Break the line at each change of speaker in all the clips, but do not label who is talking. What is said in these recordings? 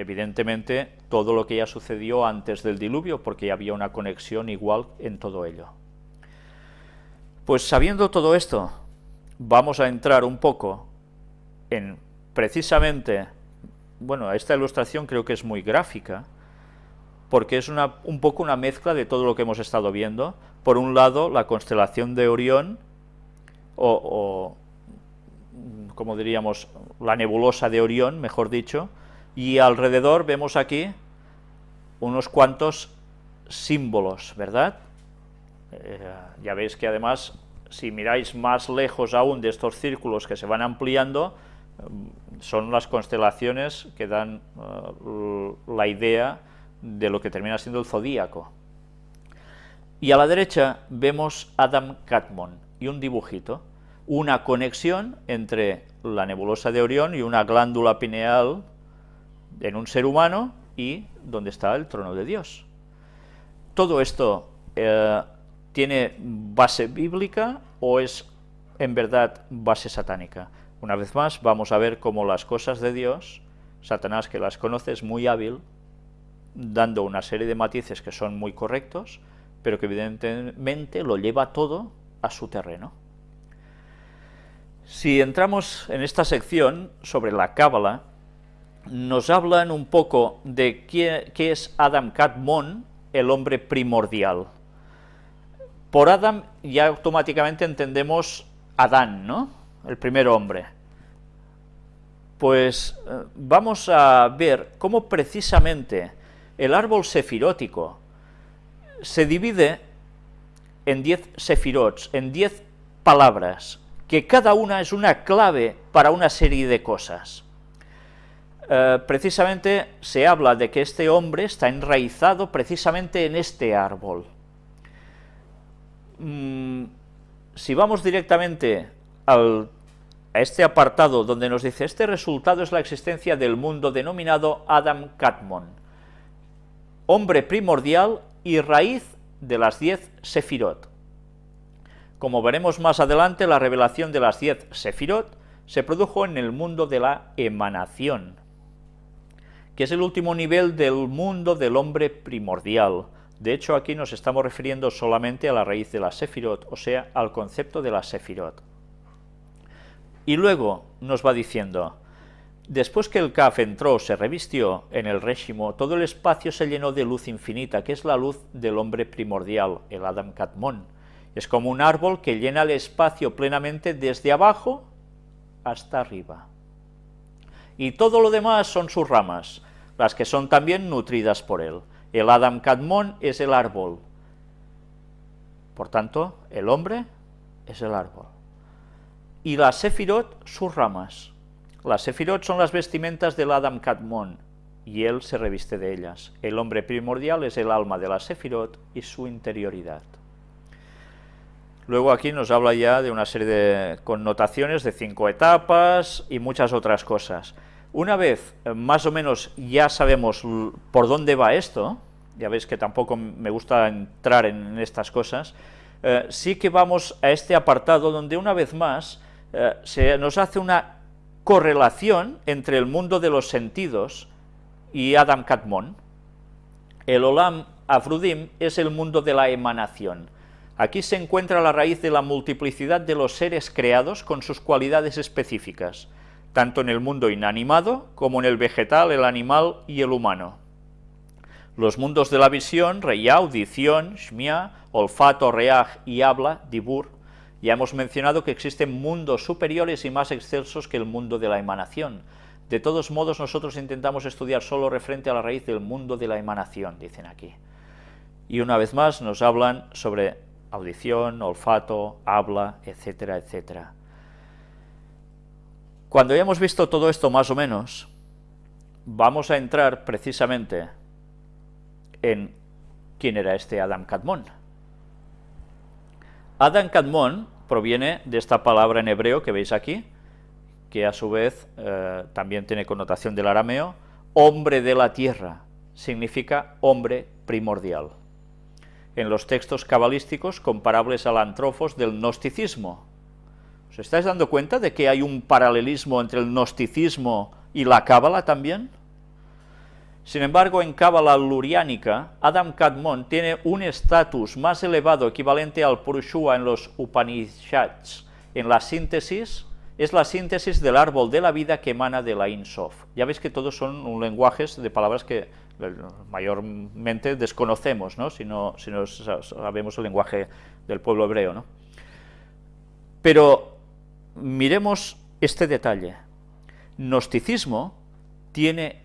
evidentemente todo lo que ya sucedió antes del diluvio, porque ya había una conexión igual en todo ello. Pues sabiendo todo esto, vamos a entrar un poco en precisamente, bueno, esta ilustración creo que es muy gráfica, porque es una, un poco una mezcla de todo lo que hemos estado viendo. Por un lado, la constelación de Orión, o, o como diríamos, la nebulosa de Orión, mejor dicho, y alrededor vemos aquí unos cuantos símbolos, ¿verdad? Eh, ya veis que además, si miráis más lejos aún de estos círculos que se van ampliando, mm, son las constelaciones que dan eh, la idea de lo que termina siendo el zodíaco. Y a la derecha vemos Adam Catmon y un dibujito, una conexión entre la nebulosa de Orión y una glándula pineal en un ser humano y donde está el trono de Dios. Todo esto eh, tiene base bíblica o es en verdad base satánica. Una vez más vamos a ver cómo las cosas de Dios, Satanás que las conoce es muy hábil, dando una serie de matices que son muy correctos, pero que evidentemente lo lleva todo a su terreno. Si entramos en esta sección sobre la Cábala, nos hablan un poco de qué, es Adam Kadmon, el hombre primordial. Por Adam ya automáticamente entendemos Adán, ¿no? El primer hombre. Pues eh, vamos a ver cómo precisamente el árbol sefirótico se divide en diez sefirots, en diez palabras, que cada una es una clave para una serie de cosas. Eh, precisamente se habla de que este hombre está enraizado precisamente en este árbol. Mm, si vamos directamente a este apartado donde nos dice, este resultado es la existencia del mundo denominado Adam Katmon, hombre primordial y raíz de las diez Sefirot. Como veremos más adelante, la revelación de las diez Sefirot se produjo en el mundo de la emanación, que es el último nivel del mundo del hombre primordial. De hecho, aquí nos estamos refiriendo solamente a la raíz de la Sefirot, o sea, al concepto de la Sefirot. Y luego nos va diciendo, después que el Kaf entró, se revistió en el régimen, todo el espacio se llenó de luz infinita, que es la luz del hombre primordial, el Adam Katmon. Es como un árbol que llena el espacio plenamente desde abajo hasta arriba. Y todo lo demás son sus ramas, las que son también nutridas por él. El Adam Kadmon es el árbol. Por tanto, el hombre es el árbol. Y la Sefirot, sus ramas. Las Sefirot son las vestimentas del Adam Kadmon, y él se reviste de ellas. El hombre primordial es el alma de la Sefirot y su interioridad. Luego aquí nos habla ya de una serie de connotaciones de cinco etapas y muchas otras cosas. Una vez eh, más o menos ya sabemos por dónde va esto, ya veis que tampoco me gusta entrar en estas cosas, eh, sí que vamos a este apartado donde una vez más eh, se nos hace una correlación entre el mundo de los sentidos y Adam Katmon. El Olam Afrudim es el mundo de la emanación. Aquí se encuentra la raíz de la multiplicidad de los seres creados con sus cualidades específicas tanto en el mundo inanimado como en el vegetal, el animal y el humano. Los mundos de la visión, reya, audición, shmia, olfato, reaj y habla, dibur, ya hemos mencionado que existen mundos superiores y más excelsos que el mundo de la emanación. De todos modos, nosotros intentamos estudiar solo referente a la raíz del mundo de la emanación, dicen aquí. Y una vez más nos hablan sobre audición, olfato, habla, etcétera, etcétera. Cuando hayamos visto todo esto más o menos, vamos a entrar precisamente en quién era este Adam Kadmon. Adam Kadmon proviene de esta palabra en hebreo que veis aquí, que a su vez eh, también tiene connotación del arameo, hombre de la tierra, significa hombre primordial. En los textos cabalísticos comparables al antrofos del gnosticismo, ¿Os estáis dando cuenta de que hay un paralelismo entre el gnosticismo y la cábala también? Sin embargo, en Cábala luriánica, Adam Kadmon tiene un estatus más elevado, equivalente al Purushua en los Upanishads. En la síntesis, es la síntesis del árbol de la vida que emana de la Insof. Ya veis que todos son lenguajes de palabras que mayormente desconocemos, ¿no? Si, no, si no sabemos el lenguaje del pueblo hebreo. ¿no? Pero miremos este detalle. Gnosticismo tiene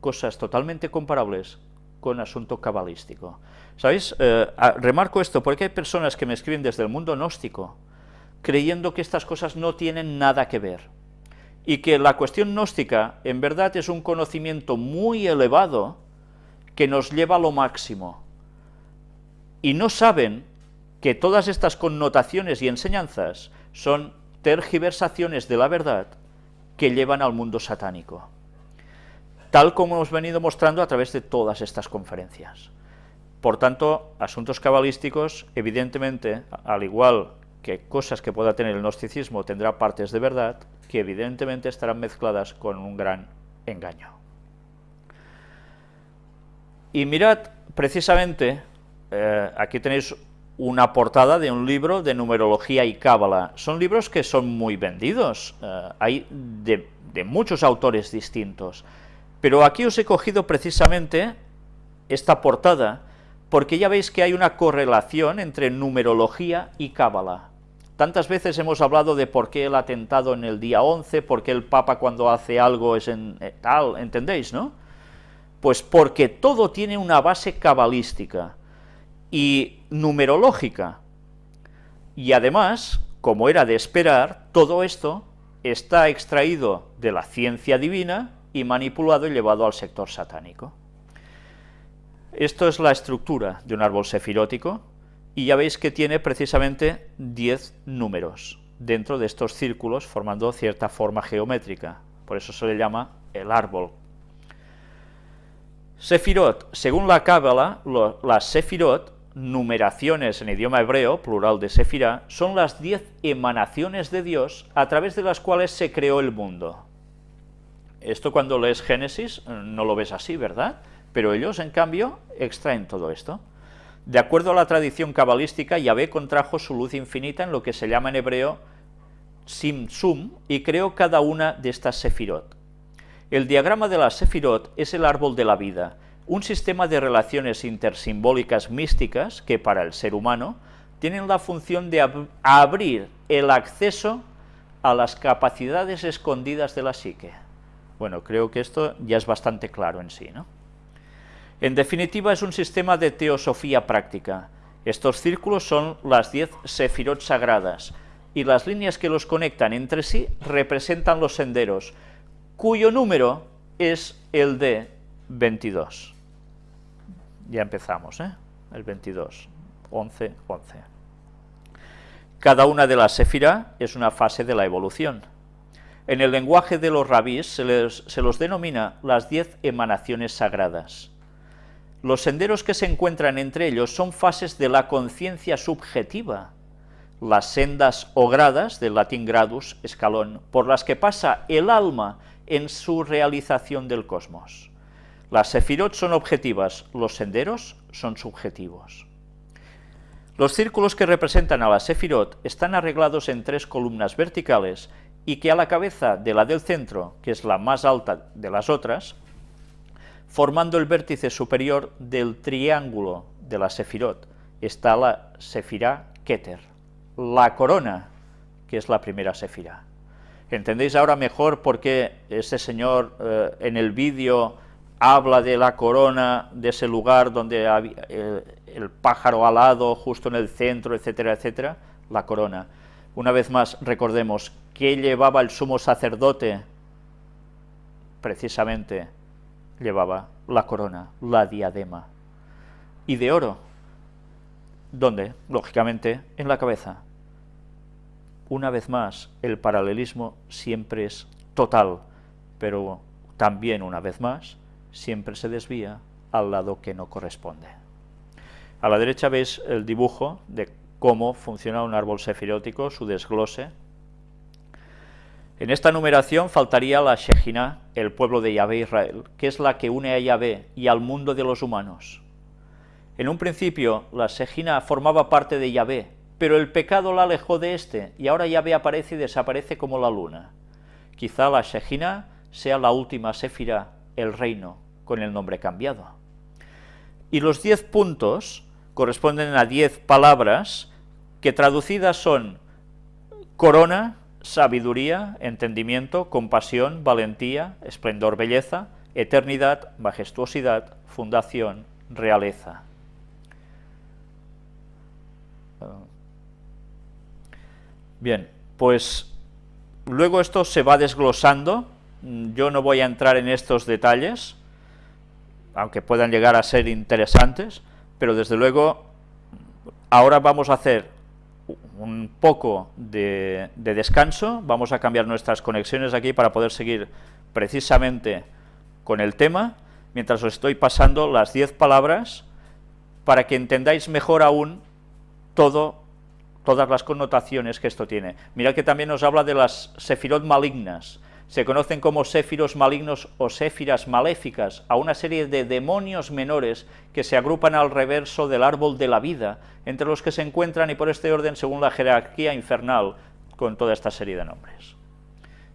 cosas totalmente comparables con asunto cabalístico. ¿Sabéis? Eh, remarco esto porque hay personas que me escriben desde el mundo gnóstico creyendo que estas cosas no tienen nada que ver y que la cuestión gnóstica en verdad es un conocimiento muy elevado que nos lleva a lo máximo y no saben que todas estas connotaciones y enseñanzas son tergiversaciones de la verdad que llevan al mundo satánico tal como hemos venido mostrando a través de todas estas conferencias. Por tanto, asuntos cabalísticos, evidentemente, al igual que cosas que pueda tener el gnosticismo, tendrá partes de verdad, que evidentemente estarán mezcladas con un gran engaño. Y mirad, precisamente, eh, aquí tenéis una portada de un libro de numerología y cábala. Son libros que son muy vendidos, eh, hay de, muchos autores distintos. Pero aquí os he cogido precisamente esta portada, porque ya veis que hay una correlación entre numerología y cábala. Tantas veces hemos hablado de por qué el atentado en el día 11, por qué el Papa cuando hace algo es en eh, tal, ¿entendéis, no? Pues porque todo tiene una base cabalística y numerológica. Y además, como era de esperar, todo esto está extraído de la ciencia divina y manipulado y llevado al sector satánico. Esto es la estructura de un árbol sefirótico, y ya veis que tiene precisamente 10 números dentro de estos círculos formando cierta forma geométrica, por eso se le llama el árbol. Sefirot, según la Cábala, las Sefirot, numeraciones en idioma hebreo, plural de Sefirá, son las 10 emanaciones de Dios a través de las cuales se creó el mundo. Esto cuando lees Génesis eh, no lo ves así, ¿verdad? Pero ellos, en cambio, extraen todo esto. De acuerdo a la tradición cabalística, Yahvé contrajo su luz infinita en lo que se llama en hebreo Simsum y creó cada una de estas sefirot. El diagrama de la sefirot es el árbol de la vida, un sistema de relaciones intersimbólicas místicas que para el ser humano tienen la función de abrir el acceso a las capacidades escondidas de la psique. Bueno, creo que esto ya es bastante claro en sí, ¿no? En definitiva, es un sistema de teosofía práctica. Estos círculos son las diez sefirot sagradas, y las líneas que los conectan entre sí representan los senderos, cuyo número es el de 22. Ya empezamos, ¿eh? El 22, 11, 11. Cada una de las sefirá es una fase de la evolución. En el lenguaje de los rabís se, se los denomina las diez emanaciones sagradas. Los senderos que se encuentran entre ellos son fases de la conciencia subjetiva, las sendas o gradas, del latín gradus, escalón, por las que pasa el alma en su realización del cosmos. Las sefirot son objetivas, los senderos son subjetivos. Los círculos que representan a la sefirot están arreglados en tres columnas verticales y que a la cabeza de la del centro, que es la más alta de las otras, formando el vértice superior del triángulo de la sefirot, está la sefirá Keter, la corona, que es la primera sefirá. ¿Entendéis ahora mejor por qué ese señor eh, en el vídeo habla de la corona, de ese lugar donde había, eh, el pájaro alado justo en el centro, etcétera, etcétera? La corona. Una vez más, recordemos, ¿qué llevaba el sumo sacerdote? Precisamente llevaba la corona, la diadema. ¿Y de oro? ¿Dónde? Lógicamente, en la cabeza. Una vez más, el paralelismo siempre es total, pero también, una vez más, siempre se desvía al lado que no corresponde. A la derecha veis el dibujo de cómo funciona un árbol sefirótico, su desglose. En esta numeración faltaría la Shejina, el pueblo de Yahvé Israel, que es la que une a Yahvé y al mundo de los humanos. En un principio, la Shejina formaba parte de Yahvé, pero el pecado la alejó de éste, y ahora Yahvé aparece y desaparece como la luna. Quizá la Shejina sea la última Sefira, el reino, con el nombre cambiado. Y los diez puntos corresponden a diez palabras que traducidas son corona, sabiduría, entendimiento, compasión, valentía, esplendor, belleza, eternidad, majestuosidad, fundación, realeza. Bien, pues luego esto se va desglosando, yo no voy a entrar en estos detalles, aunque puedan llegar a ser interesantes, pero desde luego ahora vamos a hacer un poco de, descanso, vamos a cambiar nuestras conexiones aquí para poder seguir precisamente con el tema, mientras os estoy pasando las 10 palabras para que entendáis mejor aún todo, todas las connotaciones que esto tiene. Mirad que también nos habla de las sefirot malignas, se conocen como séfiros malignos o séfiras maléficas, a una serie de demonios menores que se agrupan al reverso del árbol de la vida, entre los que se encuentran, y por este orden, según la jerarquía infernal, con toda esta serie de nombres.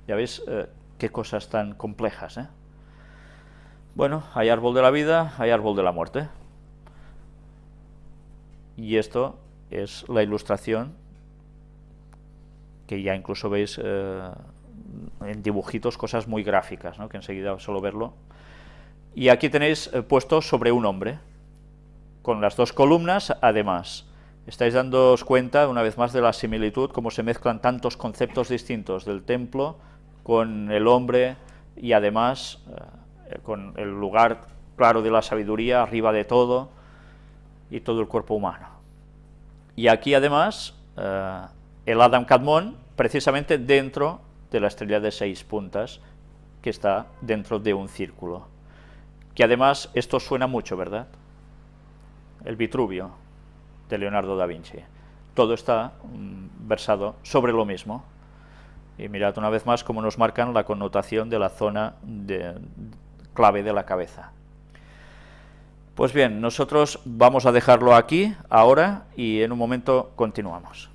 Ya veis eh, qué cosas tan complejas, ¿eh? Bueno, hay árbol de la vida, hay árbol de la muerte. Y esto es la ilustración que ya incluso veis eh, en dibujitos cosas muy gráficas, que enseguida solo verlo. Y aquí tenéis eh, puesto sobre un hombre, con las dos columnas además. Estáis dándoos cuenta, una vez más, de la similitud, cómo se mezclan tantos conceptos distintos del templo con el hombre y además eh, con el lugar claro de la sabiduría, arriba de todo, y todo el cuerpo humano. Y aquí además, eh, el Adam Kadmon, precisamente dentro de la estrella de seis puntas que está dentro de un círculo. Que además esto suena mucho, ¿verdad? El Vitruvio de Leonardo da Vinci. Todo está mm, versado sobre lo mismo. Y mirad una vez más cómo nos marcan la connotación de la zona clave de la cabeza. Pues bien, nosotros vamos a dejarlo aquí, ahora, y en un momento continuamos.